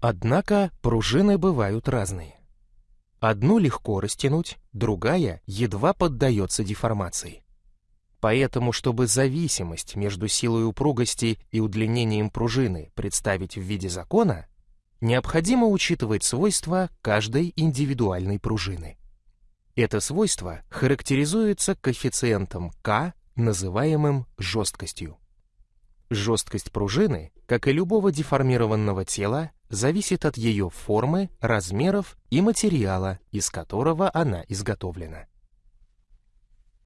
Однако пружины бывают разные. Одну легко растянуть, другая едва поддается деформации. Поэтому, чтобы зависимость между силой упругости и удлинением пружины представить в виде закона, необходимо учитывать свойства каждой индивидуальной пружины. Это свойство характеризуется коэффициентом К, называемым жесткостью. Жесткость пружины, как и любого деформированного тела, зависит от ее формы, размеров и материала, из которого она изготовлена.